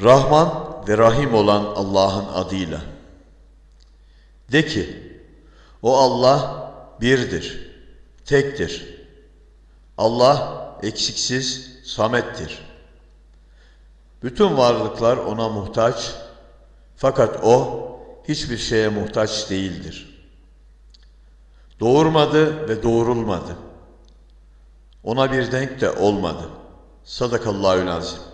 Rahman ve Rahim olan Allah'ın adıyla. De ki, o Allah birdir, tektir. Allah eksiksiz, samettir. Bütün varlıklar ona muhtaç, fakat o hiçbir şeye muhtaç değildir. Doğurmadı ve doğurulmadı. Ona bir denk de olmadı. Sadakallahü azim.